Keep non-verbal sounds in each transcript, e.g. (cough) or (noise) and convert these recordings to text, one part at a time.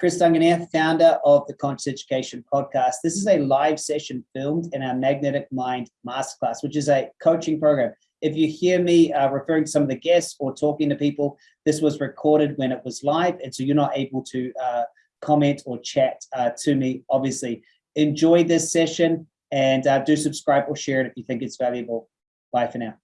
Chris Duncan here, founder of the Conscious Education Podcast. This is a live session filmed in our Magnetic Mind Masterclass, which is a coaching program. If you hear me uh, referring to some of the guests or talking to people, this was recorded when it was live, and so you're not able to uh, comment or chat uh, to me, obviously. Enjoy this session and uh, do subscribe or share it if you think it's valuable. Bye for now.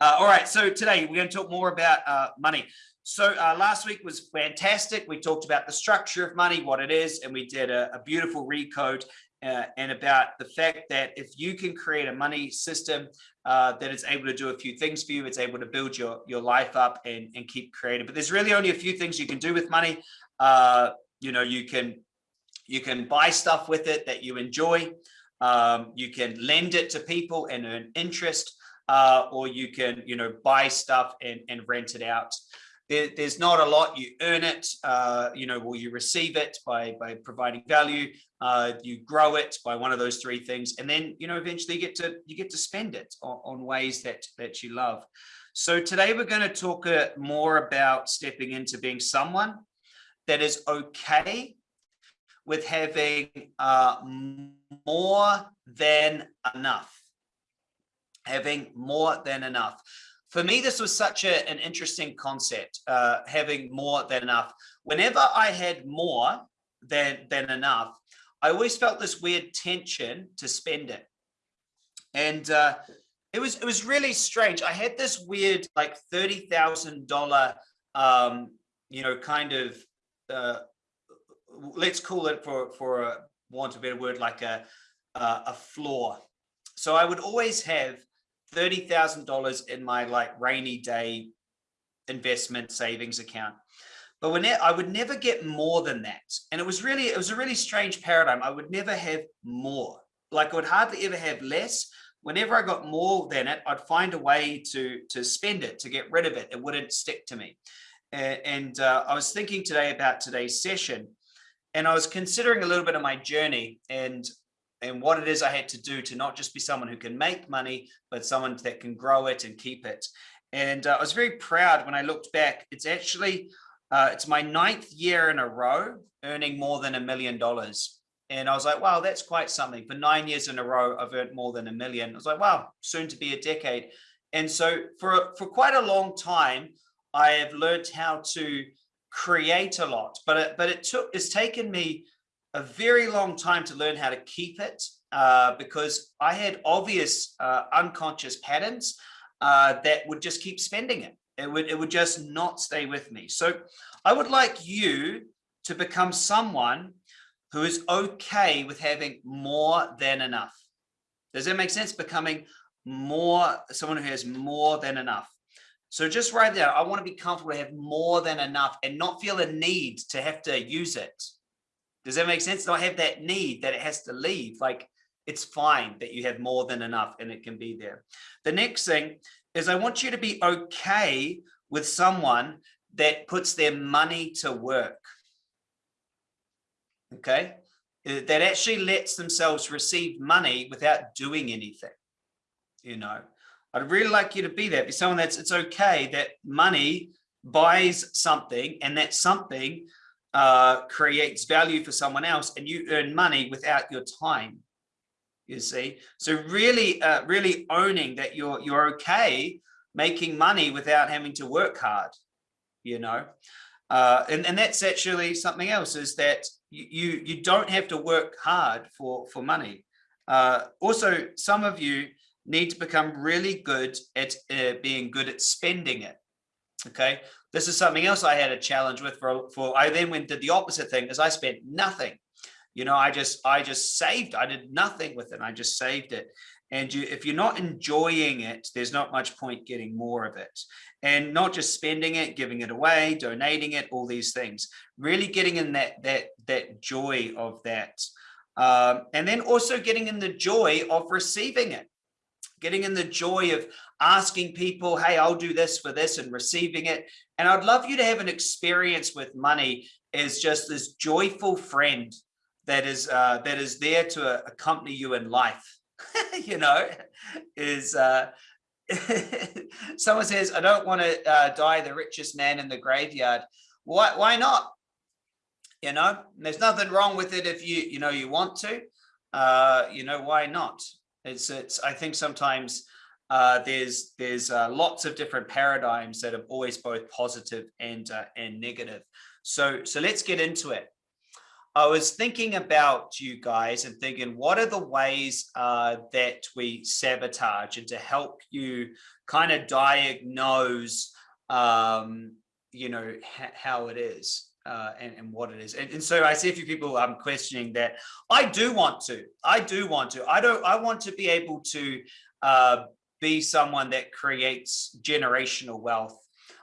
Uh, all right, so today we're going to talk more about uh, money. So uh, last week was fantastic. We talked about the structure of money, what it is, and we did a, a beautiful recode uh, and about the fact that if you can create a money system uh, that is able to do a few things for you, it's able to build your, your life up and, and keep creating. But there's really only a few things you can do with money. Uh, you know, you can you can buy stuff with it that you enjoy. Um, you can lend it to people and earn interest, uh, or you can, you know, buy stuff and, and rent it out there, there's not a lot. You earn it uh, you know will you receive it by by providing value uh, you grow it by one of those three things and then you know eventually you get to you get to spend it on, on ways that that you love. So today we're going to talk uh, more about stepping into being someone that is okay with having uh, more than enough. Having more than enough for me, this was such a, an interesting concept, uh, having more than enough. Whenever I had more than, than enough, I always felt this weird tension to spend it. And uh, it was it was really strange. I had this weird like thirty thousand dollar, um, you know, kind of uh, let's call it for for a want a better word like a a floor. So I would always have $30,000 in my like rainy day investment savings account. But when I would never get more than that. And it was really, it was a really strange paradigm. I would never have more. Like I would hardly ever have less. Whenever I got more than it, I'd find a way to, to spend it, to get rid of it. It wouldn't stick to me. And uh, I was thinking today about today's session and I was considering a little bit of my journey and and what it is I had to do to not just be someone who can make money, but someone that can grow it and keep it. And uh, I was very proud when I looked back. It's actually, uh, it's my ninth year in a row earning more than a million dollars. And I was like, wow, that's quite something. For nine years in a row, I've earned more than a million. I was like, wow, soon to be a decade. And so for, for quite a long time, I have learned how to create a lot, but it, but it took, it's taken me a very long time to learn how to keep it uh, because I had obvious uh, unconscious patterns uh, that would just keep spending it. It would, it would just not stay with me. So I would like you to become someone who is okay with having more than enough. Does that make sense? Becoming more, someone who has more than enough. So just right there, I want to be comfortable to have more than enough and not feel a need to have to use it. Does that make sense? Not have that need that it has to leave. Like it's fine that you have more than enough and it can be there. The next thing is I want you to be okay with someone that puts their money to work. Okay. Uh, that actually lets themselves receive money without doing anything. You know, I'd really like you to be that. Be someone that's it's okay that money buys something and that something uh, creates value for someone else and you earn money without your time you see? So really uh, really owning that you're you're okay making money without having to work hard you know? Uh, and, and that's actually something else is that you, you, don't have to work hard for for money. Uh, also some of you need to become really good at uh, being good at spending it okay this is something else I had a challenge with for, for I then went did the opposite thing is I spent nothing. You know, I just I just saved. I did nothing with it. I just saved it. And you, if you're not enjoying it, there's not much point getting more of it. And not just spending it, giving it away, donating it, all these things. Really getting in that that that joy of that. Um, and then also getting in the joy of receiving it getting in the joy of asking people, hey, I'll do this for this and receiving it. And I'd love you to have an experience with money as just this joyful friend that is uh, that is there to accompany you in life. (laughs) you know, is uh, (laughs) someone says, I don't want to uh, die the richest man in the graveyard. Why, why not? You know, there's nothing wrong with it if you, you know, you want to, uh, you know, why not? It's, it's, I think sometimes uh, there's there's uh, lots of different paradigms that are always both positive and uh, and negative. So so let's get into it. I was thinking about you guys and thinking, what are the ways uh, that we sabotage and to help you kind of diagnose, um, you know, how it is. Uh, and, and, what it is. And, and, so I see a few people um, questioning that. I do want to. I do want to. I don't. I want to be able to uh, be someone that creates generational wealth.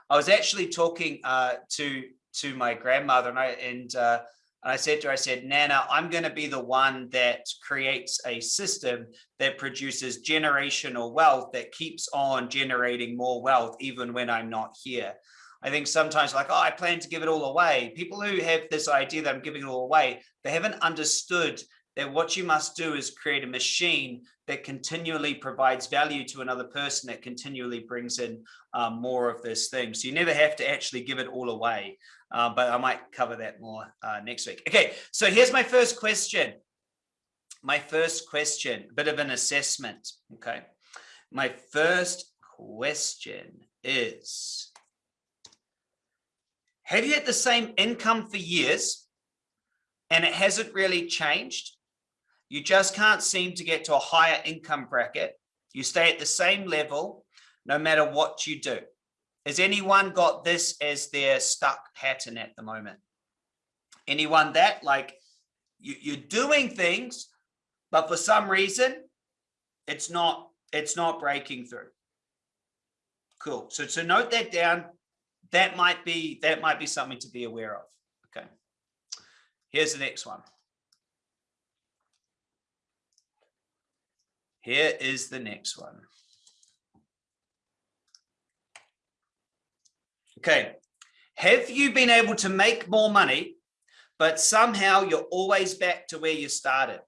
I was actually talking uh, to to my grandmother and I and uh, I said to her, I said, Nana, I'm going to be the one that creates a system that produces generational wealth that keeps on generating more wealth even when I'm not here. I think sometimes like, oh, I plan to give it all away. People who have this idea that I'm giving it all away, they haven't understood that what you must do is create a machine that continually provides value to another person that continually brings in um, more of this thing. So you never have to actually give it all away, uh, but I might cover that more uh, next week. Okay, so here's my first question. My first question, a bit of an assessment, okay? My first question is, have you had the same income for years and it hasn't really changed? You just can't seem to get to a higher income bracket. You stay at the same level no matter what you do. Has anyone got this as their stuck pattern at the moment? Anyone that like you, you're doing things, but for some reason it's not it's not breaking through. Cool. So to note that down, that might be that might be something to be aware of. Okay. Here's the next one. Here is the next one. Okay, have you been able to make more money, but somehow you're always back to where you started?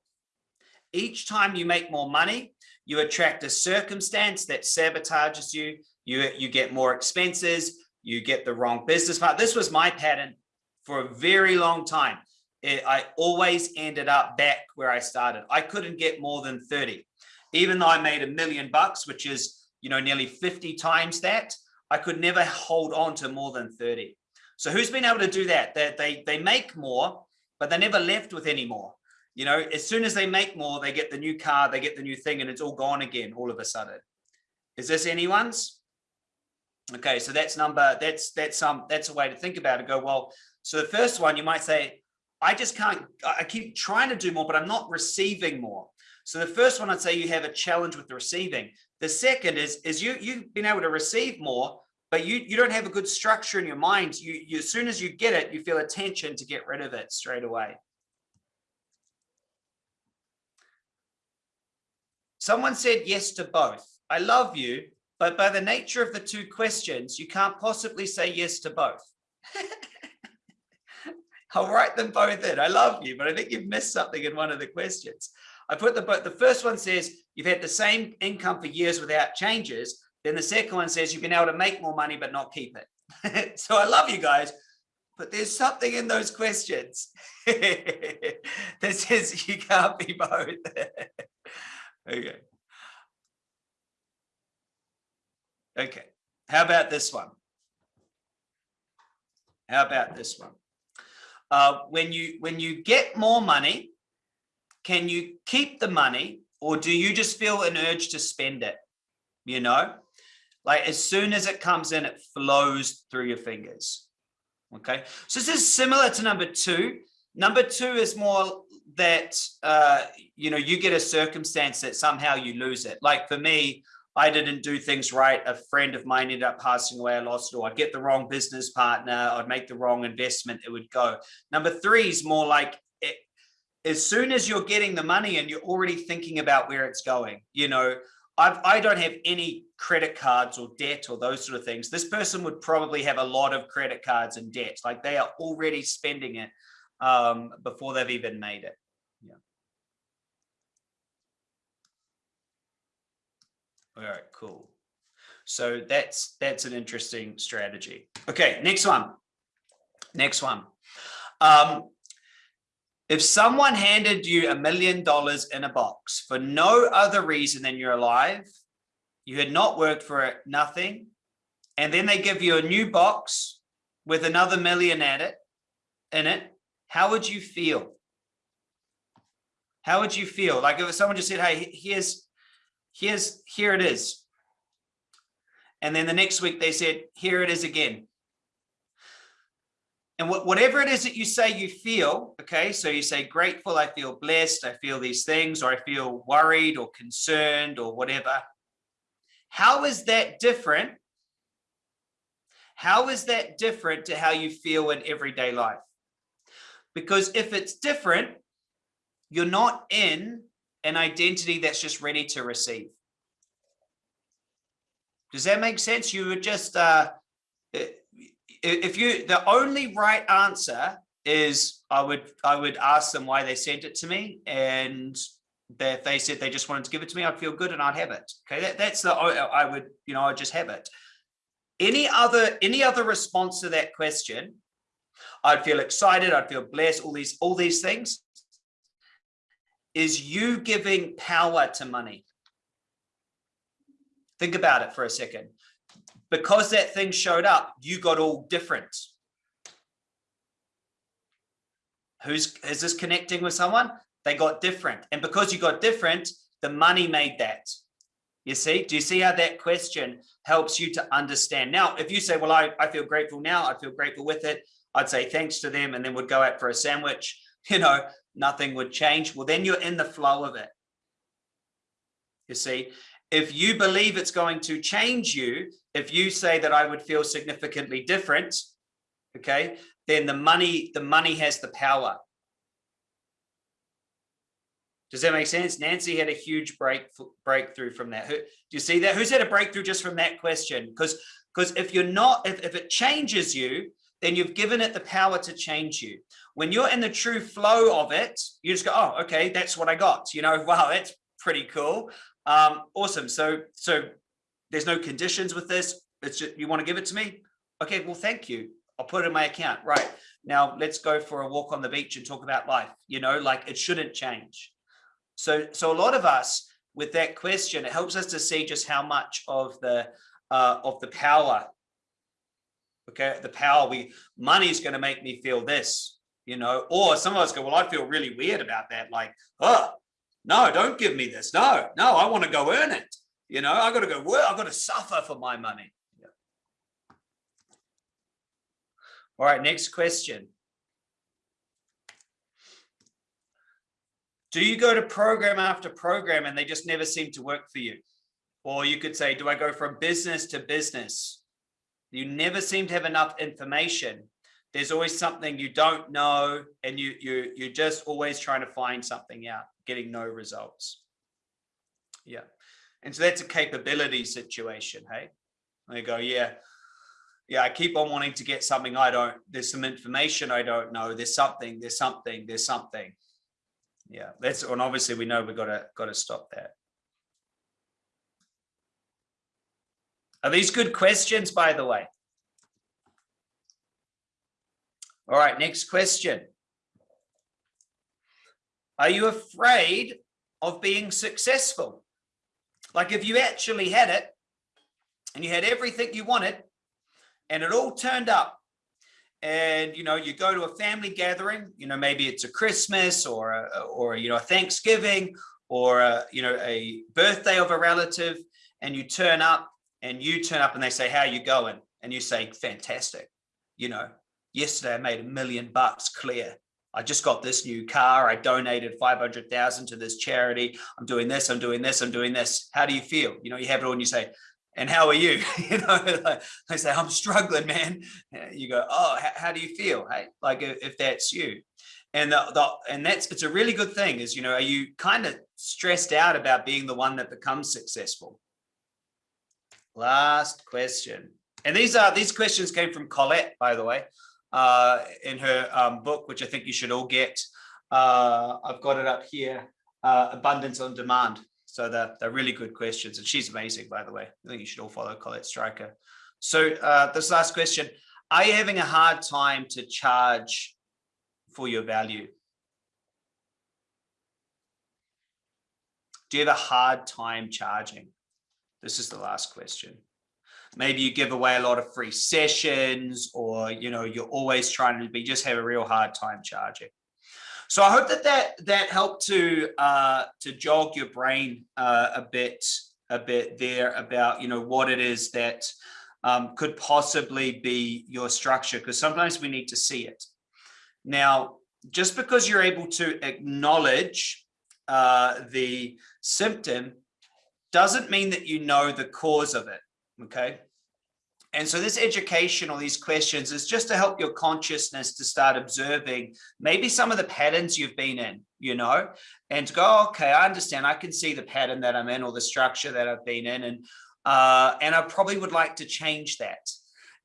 Each time you make more money, you attract a circumstance that sabotages you, you, you get more expenses, you get the wrong business part. This was my pattern for a very long time. It, I always ended up back where I started. I couldn't get more than 30 even though I made a million bucks, which is, you know, nearly 50 times that, I could never hold on to more than 30. So who's been able to do that? That they, they, they make more, but they never left with any more. You know, as soon as they make more, they get the new car, they get the new thing, and it's all gone again all of a sudden. Is this anyone's? Okay, so that's number, that's that's some um, that's a way to think about it. Go, well, so the first one you might say, I just can't, I keep trying to do more, but I'm not receiving more. So the first one, I'd say you have a challenge with the receiving. The second is, is you, you've been able to receive more, but you, you don't have a good structure in your mind. You, you, as soon as you get it, you feel a tension to get rid of it straight away. Someone said yes to both. I love you, but by the nature of the two questions, you can't possibly say yes to both. (laughs) I'll write them both in. I love you, but I think you've missed something in one of the questions. I put the the first one says you've had the same income for years without changes. Then the second one says you've been able to make more money but not keep it. (laughs) so I love you guys, but there's something in those questions (laughs) that says you can't be both. okay. Okay. How about this one? How about this one? Uh, when you when you get more money, can you keep the money or do you just feel an urge to spend it? You know, like as soon as it comes in, it flows through your fingers. Okay, so this is similar to number two. Number two is more that, uh, you know, you get a circumstance that somehow you lose it. Like for me, I didn't do things right. A friend of mine ended up passing away. I lost it, or I'd get the wrong business partner. I'd make the wrong investment. It would go. Number three is more like as soon as you're getting the money and you're already thinking about where it's going, you know, I've, I don't have any credit cards or debt or those sort of things. This person would probably have a lot of credit cards and debt. Like they are already spending it um, before they've even made it. All right, cool. So that's that's an interesting strategy. Okay, next one. Next one. Um, If someone handed you a million dollars in a box for no other reason than you're alive, you had not worked for it, nothing, and then they give you a new box with another million at it, in it, how would you feel? How would you feel? Like if someone just said, hey, here's, here's, here it is. And then the next week they said, here it is again. And whatever it is that you say you feel, okay, so you say grateful, I feel blessed, I feel these things, or I feel worried or concerned or whatever. How is that different? How is that different to how you feel in everyday life? Because if it's different, you're not in an identity that's just ready to receive. Does that make sense? You would just, uh, if you, the only right answer is I would, I would ask them why they sent it to me. And if they said they just wanted to give it to me, I'd feel good and I'd have it. Okay. That, that's the, I would, you know, I'd just have it. Any other, any other response to that question, I'd feel excited. I'd feel blessed. All these, all these things is you giving power to money. Think about it for a second. Because that thing showed up, you got all different. Who's is this connecting with someone? They got different. And because you got different, the money made that. You see, do you see how that question helps you to understand? Now, if you say, well, I, I feel grateful now, I feel grateful with it. I'd say thanks to them and then would go out for a sandwich, (laughs) you know, nothing would change. Well, then you're in the flow of it. You see, if you believe it's going to change you, if you say that I would feel significantly different, okay, then the money, the money has the power. Does that make sense? Nancy had a huge break breakthrough from that. Who, do you see that? Who's had a breakthrough just from that question? Because because if you're not, if, if it changes you, then you've given it the power to change you. When you're in the true flow of it, you just go, oh, okay, that's what I got. You know, (laughs) wow, that's pretty cool. Um, awesome. So, so there's no conditions with this. It's just, you want to give it to me? Okay, well, thank you. I'll put it in my account. Right. Now let's go for a walk on the beach and talk about life. You know, like it shouldn't change. So, so a lot of us with that question, it helps us to see just how much of the, uh, of the power okay? The power we money is going to make me feel this you know? Or some of us go well i feel really weird about that like oh no don't give me this. No no i want to go earn it. You know i got to go work i've got to suffer for my money. Yeah. all right next question. Do you go to program after program and they just never seem to work for you? Or you could say do i go from business to business you never seem to have enough information. There's always something you don't know and you, you, you're just always trying to find something out, getting no results. Yeah. And so that's a capability situation, hey? They go, yeah, yeah, I keep on wanting to get something I don't, there's some information I don't know, there's something, there's something, there's something. Yeah, that's, and obviously we know we've got to, got to stop that. Are these good questions, by the way? All right, next question. Are you afraid of being successful? Like if you actually had it and you had everything you wanted and it all turned up and you know you go to a family gathering you know maybe it's a christmas or a, or you know a thanksgiving or a, you know a birthday of a relative and you turn up and you turn up and they say, how you going? And you say, fantastic. You know, yesterday I made a million bucks clear. I just got this new car. I donated 500,000 to this charity. I'm doing this, I'm doing this, I'm doing this. How do you feel? You know, you have it all and you say, and how are you? (laughs) you know, (laughs) like, I say, I'm struggling, man. You go, oh, how, do you feel? Hey, like if that's you. And the, the, and that's, it's a really good thing is, you know, are you kind of stressed out about being the one that becomes successful? Last question. And these are these questions came from Colette, by the way, uh, in her um, book, which I think you should all get. Uh, I've got it up here, uh, Abundance on Demand. So they're, they're really good questions. And she's amazing, by the way. I think you should all follow Colette Striker. So uh, this last question, are you having a hard time to charge for your value? Do you have a hard time charging? This is the last question. Maybe you give away a lot of free sessions or, you know, you're always trying to be, just have a real hard time charging. So I hope that that, that helped to, uh, to jog your brain uh, a bit, a bit there about, you know, what it is that um, could possibly be your structure, because sometimes we need to see it. Now, just because you're able to acknowledge uh, the symptom doesn't mean that you know the cause of it, okay? And so this education or these questions is just to help your consciousness to start observing maybe some of the patterns you've been in, you know, and to go, okay, I understand, I can see the pattern that I'm in or the structure that I've been in. And, uh, and I probably would like to change that.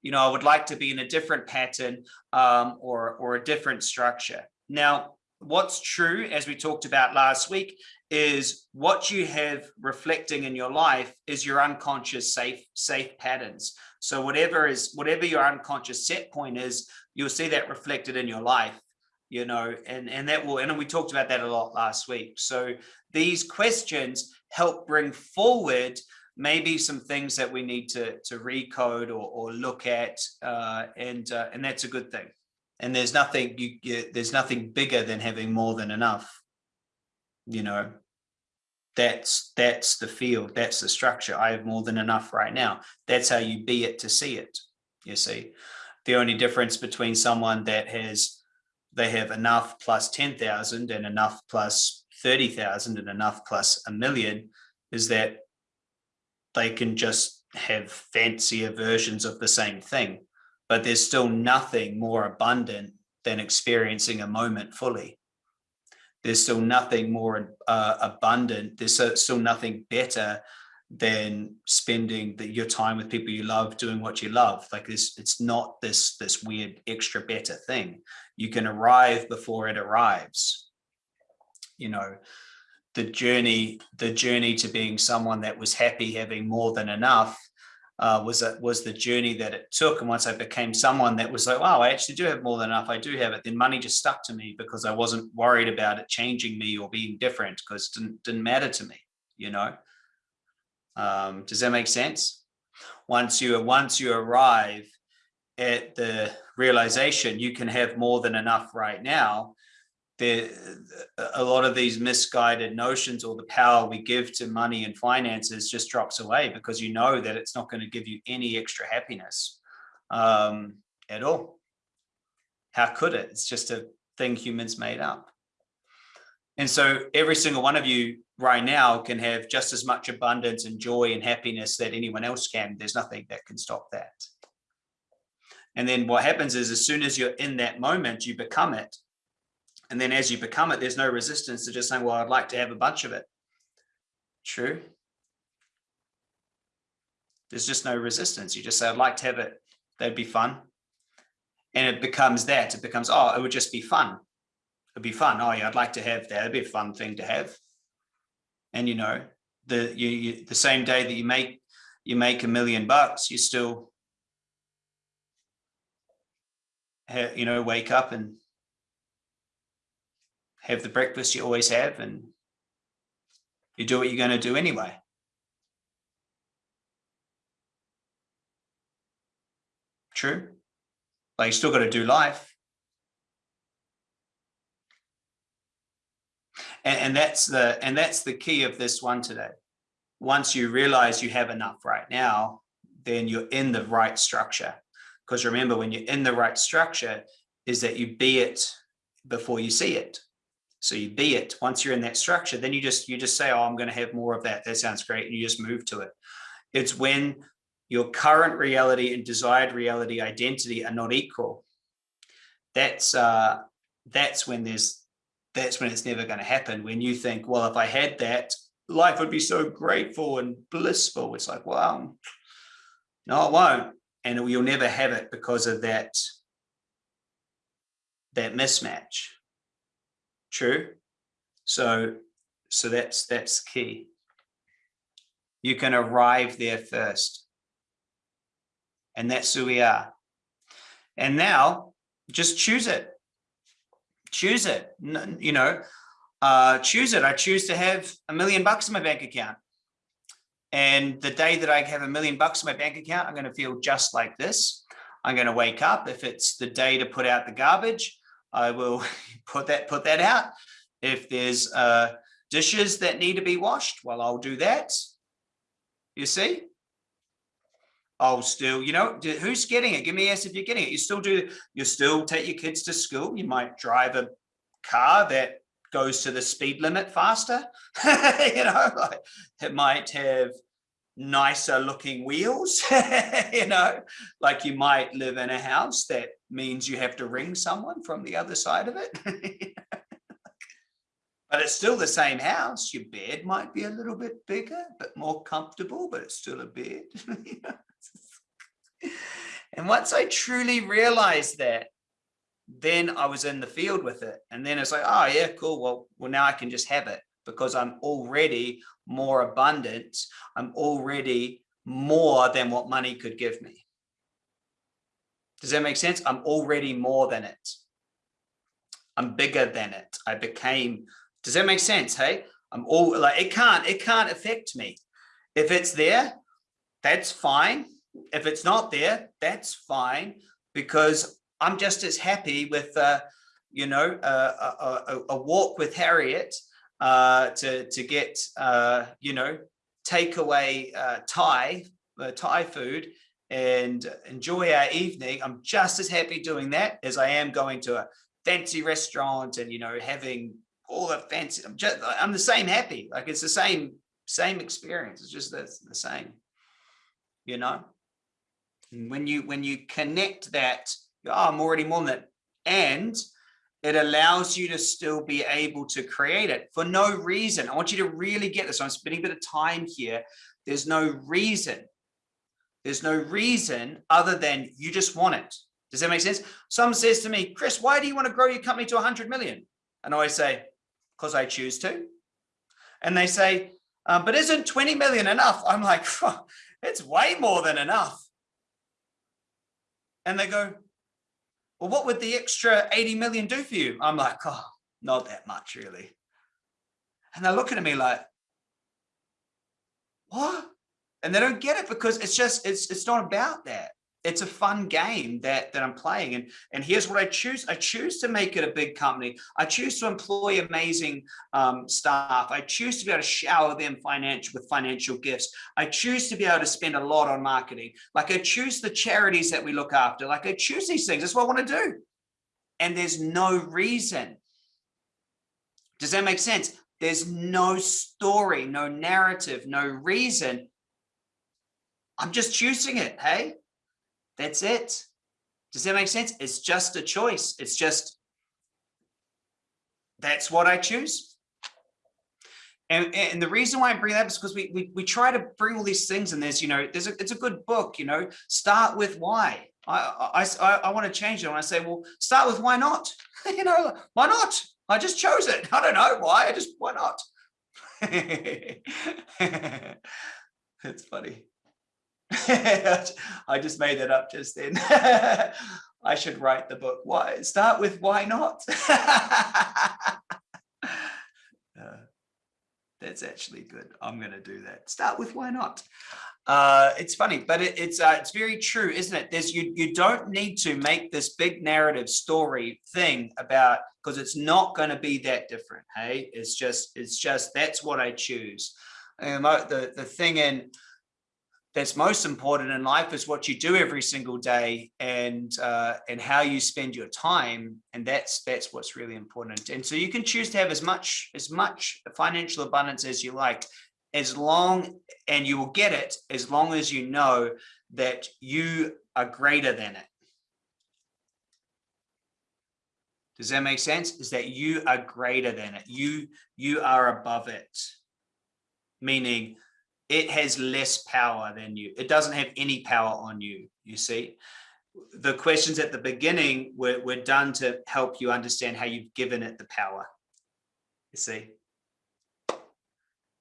You know, I would like to be in a different pattern um, or, or a different structure. Now, what's true, as we talked about last week, is what you have reflecting in your life is your unconscious safe safe patterns. So whatever is whatever your unconscious set point is, you'll see that reflected in your life, you know, and and that will and we talked about that a lot last week. So these questions help bring forward maybe some things that we need to to recode or, or look at, uh, and uh, and that's a good thing and there's nothing you, you, there's nothing bigger than having more than enough you know? That's that's the field that's the structure. I have more than enough right now. That's how you be it to see it you see? The only difference between someone that has they have enough plus 10,000 and enough plus 30,000 and enough plus a million is that they can just have fancier versions of the same thing but there's still nothing more abundant than experiencing a moment fully. There's still nothing more uh, abundant. There's still nothing better than spending the, your time with people you love, doing what you love. Like this, it's not this this weird extra better thing. You can arrive before it arrives. You know, the journey, the journey to being someone that was happy having more than enough uh, was a, was the journey that it took. And once I became someone that was like, wow, I actually do have more than enough. I do have it. Then money just stuck to me because I wasn't worried about it changing me or being different because it didn't, didn't matter to me, you know? Um, does that make sense? Once you, once you arrive at the realization you can have more than enough right now, there a lot of these misguided notions or the power we give to money and finances just drops away because you know that it's not going to give you any extra happiness um, at all. How could it? It's just a thing humans made up. And so every single one of you right now can have just as much abundance and joy and happiness that anyone else can. There's nothing that can stop that. And then what happens is as soon as you're in that moment, you become it and then as you become it, there's no resistance to just saying, well, I'd like to have a bunch of it. True. There's just no resistance. You just say, I'd like to have it. That'd be fun. And it becomes that. It becomes, oh, it would just be fun. It'd be fun. Oh, yeah, I'd like to have that. It'd be a fun thing to have. And you know, the you, you the same day that you make you make a million bucks, you still you know, wake up and have the breakfast you always have and you do what you're going to do anyway. True. But you still got to do life. And, and that's the and that's the key of this one today. Once you realize you have enough right now, then you're in the right structure. Because remember, when you're in the right structure, is that you be it before you see it. So you be it once you're in that structure, then you just you just say, oh, I'm going to have more of that. That sounds great. And you just move to it. It's when your current reality and desired reality identity are not equal. That's uh, that's when there's that's when it's never going to happen. When you think, well, if I had that, life would be so grateful and blissful. It's like, well, no, it won't. And you'll never have it because of that, that mismatch. True. So, so that's, that's key. You can arrive there first. And that's who we are. And now just choose it. Choose it. You know, uh, choose it. I choose to have a million bucks in my bank account. And the day that I have a million bucks in my bank account, I'm going to feel just like this. I'm going to wake up. If it's the day to put out the garbage, I will (laughs) put that put that out. If there's uh, dishes that need to be washed, well, I'll do that. You see? I'll still, you know, who's getting it? Give me a yes if you're getting it. You still do, you still take your kids to school. You might drive a car that goes to the speed limit faster. (laughs) you know, like it might have nicer looking wheels, (laughs) you know, like you might live in a house that means you have to ring someone from the other side of it. (laughs) but it's still the same house. Your bed might be a little bit bigger, but more comfortable, but it's still a bed. (laughs) and once I truly realized that, then I was in the field with it. And then it's like, oh yeah, cool. Well, well, now I can just have it because I'm already more abundant. I'm already more than what money could give me. Does that make sense? I'm already more than it. I'm bigger than it. I became, does that make sense? Hey, I'm all like, it can't, it can't affect me. If it's there, that's fine. If it's not there, that's fine because I'm just as happy with, uh, you know, uh, a, a, a, walk with Harriet uh, to to get, uh, you know, takeaway uh, Thai uh, Thai food and enjoy our evening. I'm just as happy doing that as I am going to a fancy restaurant and you know having all the fancy. I'm just I'm the same happy. Like it's the same same experience. It's just the, the same, you know. And when you when you connect that oh, I'm already more than that. And it allows you to still be able to create it for no reason. I want you to really get this. I'm spending a bit of time here. There's no reason. There's no reason other than you just want it. Does that make sense? Someone says to me, Chris, why do you want to grow your company to 100 million? And I say, because I choose to. And they say, um, but isn't 20 million enough? I'm like, (laughs) it's way more than enough. And they go, well, what would the extra 80 million do for you? I'm like, oh, not that much really. And they're looking at me like, what? And they don't get it because it's just, it's, it's not about that it's a fun game that that I'm playing. And and here's what I choose. I choose to make it a big company. I choose to employ amazing um, staff. I choose to be able to shower them financial with financial gifts. I choose to be able to spend a lot on marketing. Like I choose the charities that we look after. Like I choose these things. That's what I want to do. And there's no reason. Does that make sense? There's no story no narrative no reason. I'm just choosing it hey that's it. Does that make sense? It's just a choice. It's just, that's what I choose. And, and the reason why I bring that up is because we, we, we try to bring all these things and there's, you know, there's a, it's a good book, you know, start with why. I, I, I, I want to change it. And I say, well, start with why not? (laughs) you know, why not? I just chose it. (laughs) I don't know why. I just, why not? (laughs) it's funny. (laughs) I just made that up just then. (laughs) I should write the book. Why? Start with why not? (laughs) uh, that's actually good. I'm going to do that. Start with why not? Uh, it's funny, but it, it's uh, it's very true, isn't it? There's you you don't need to make this big narrative story thing about because it's not going to be that different. Hey, it's just it's just that's what I choose. And the the thing in that's most important in life is what you do every single day and uh, and how you spend your time and that's that's what's really important. And so you can choose to have as much as much financial abundance as you like as long and you will get it as long as you know that you are greater than it. Does that make sense? Is that you are greater than it. You you are above it. Meaning it has less power than you. It doesn't have any power on you, you see. The questions at the beginning were, were done to help you understand how you've given it the power, you see.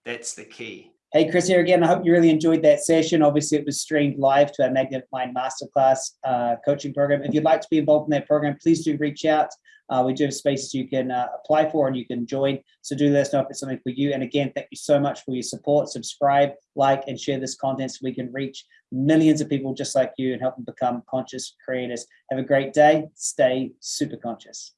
That's the key. Hey, Chris here again. I hope you really enjoyed that session. Obviously, it was streamed live to our Magnetic Mind Masterclass uh, coaching program. If you'd like to be involved in that program, please do reach out. Uh, we do have spaces you can uh, apply for and you can join. So do let us know if it's something for you. And again, thank you so much for your support. Subscribe, like, and share this content so we can reach millions of people just like you and help them become conscious creators. Have a great day. Stay super conscious.